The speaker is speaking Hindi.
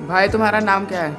भाई तुम्हारा नाम क्या है?